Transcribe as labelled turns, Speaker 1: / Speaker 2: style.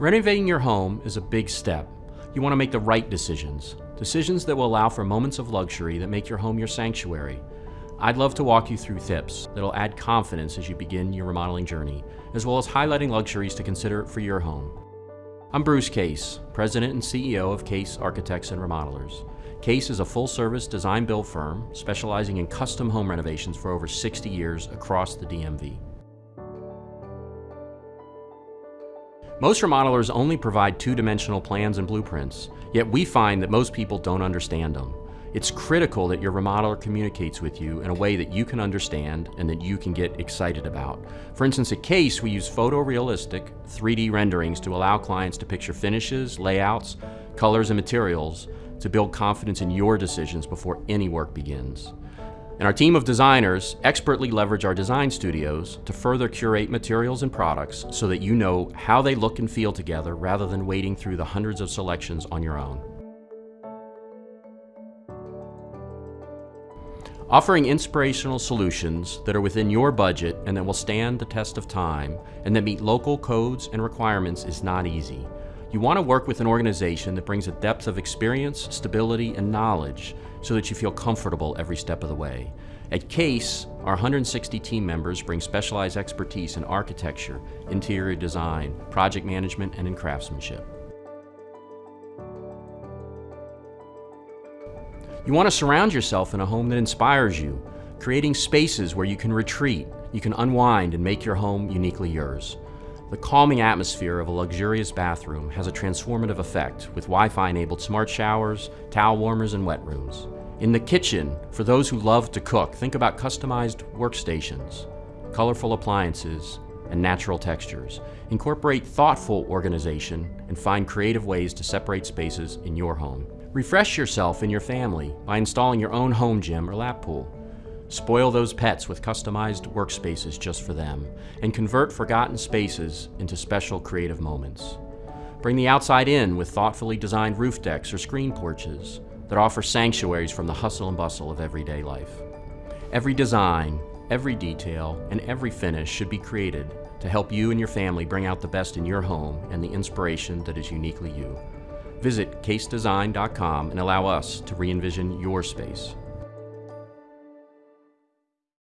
Speaker 1: Renovating your home is a big step. You want to make the right decisions, decisions that will allow for moments of luxury that make your home your sanctuary. I'd love to walk you through tips that'll add confidence as you begin your remodeling journey, as well as highlighting luxuries to consider for your home. I'm Bruce Case, President and CEO of Case Architects and Remodelers. Case is a full-service design-build firm specializing in custom home renovations for over 60 years across the DMV. Most remodelers only provide two-dimensional plans and blueprints, yet we find that most people don't understand them. It's critical that your remodeler communicates with you in a way that you can understand and that you can get excited about. For instance, at Case, we use photorealistic 3D renderings to allow clients to picture finishes, layouts, colors, and materials to build confidence in your decisions before any work begins. And our team of designers expertly leverage our design studios to further curate materials and products so that you know how they look and feel together rather than wading through the hundreds of selections on your own. Offering inspirational solutions that are within your budget and that will stand the test of time and that meet local codes and requirements is not easy. You want to work with an organization that brings a depth of experience, stability, and knowledge so that you feel comfortable every step of the way. At CASE, our 160 team members bring specialized expertise in architecture, interior design, project management, and in craftsmanship. You want to surround yourself in a home that inspires you, creating spaces where you can retreat, you can unwind and make your home uniquely yours. The calming atmosphere of a luxurious bathroom has a transformative effect with Wi-Fi enabled smart showers, towel warmers, and wet rooms. In the kitchen, for those who love to cook, think about customized workstations, colorful appliances, and natural textures. Incorporate thoughtful organization and find creative ways to separate spaces in your home. Refresh yourself and your family by installing your own home gym or lap pool. Spoil those pets with customized workspaces just for them, and convert forgotten spaces into special creative moments. Bring the outside in with thoughtfully designed roof decks or screen porches that offer sanctuaries from the hustle and bustle of everyday life. Every design, every detail, and every finish should be created to help you and your family bring out the best in your home and the inspiration that is uniquely you. Visit casedesign.com and allow us to re-envision your space.